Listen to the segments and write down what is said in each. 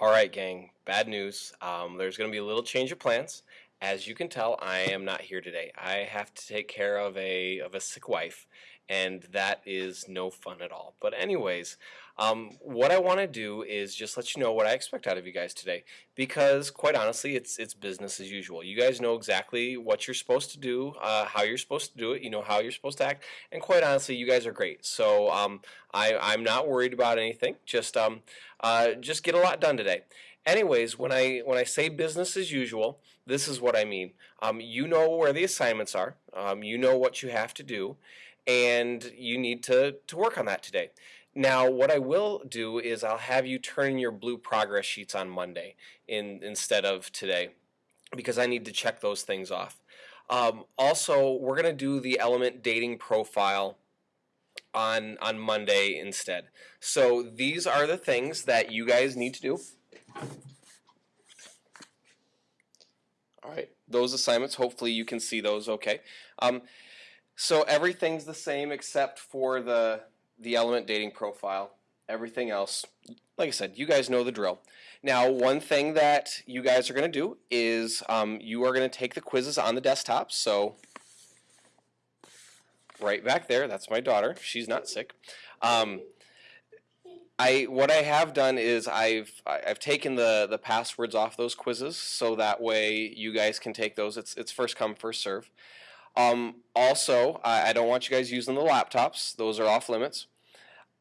All right, gang. Bad news. Um, there's going to be a little change of plans. As you can tell, I am not here today. I have to take care of a of a sick wife, and that is no fun at all. But anyways, um, what I want to do is just let you know what I expect out of you guys today, because quite honestly, it's it's business as usual. You guys know exactly what you're supposed to do, uh, how you're supposed to do it. You know how you're supposed to act, and quite honestly, you guys are great. So um, I I'm not worried about anything. Just um, uh, just get a lot done today. Anyways, when I when I say business as usual, this is what I mean. Um, you know where the assignments are. Um, you know what you have to do, and you need to to work on that today. Now, what I will do is I'll have you turn in your blue progress sheets on Monday in instead of today, because I need to check those things off. Um, also, we're going to do the element dating profile on on Monday instead. So these are the things that you guys need to do. All right, those assignments, hopefully you can see those okay. Um, so everything's the same except for the, the element dating profile. Everything else, like I said, you guys know the drill. Now, one thing that you guys are going to do is um, you are going to take the quizzes on the desktop. So right back there, that's my daughter. She's not sick. Um, I what I have done is I've I've taken the the passwords off those quizzes so that way you guys can take those. It's it's first come first serve. Um, also, I, I don't want you guys using the laptops; those are off limits.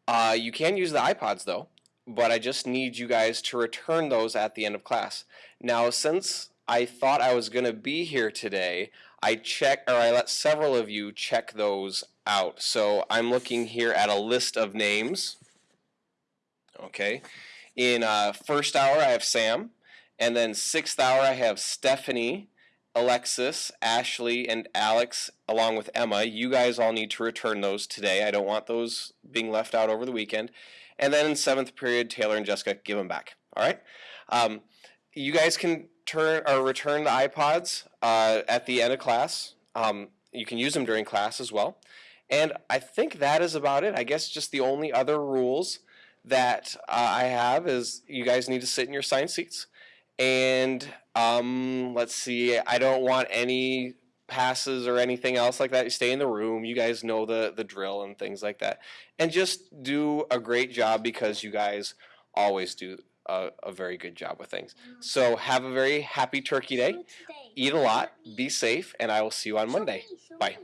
Uh, you can use the iPods though, but I just need you guys to return those at the end of class. Now, since I thought I was going to be here today, I check or I let several of you check those out. So I'm looking here at a list of names. Okay. In uh, first hour, I have Sam. And then sixth hour, I have Stephanie, Alexis, Ashley, and Alex, along with Emma. You guys all need to return those today. I don't want those being left out over the weekend. And then in seventh period, Taylor and Jessica, give them back. All right. Um, you guys can turn or return the iPods uh, at the end of class. Um, you can use them during class as well. And I think that is about it. I guess just the only other rules that uh, I have is you guys need to sit in your assigned seats. And um, let's see, I don't want any passes or anything else like that. You stay in the room. You guys know the, the drill and things like that. And just do a great job because you guys always do a, a very good job with things. So have a very happy Turkey Day. Eat a lot, be safe, and I will see you on Monday. Bye.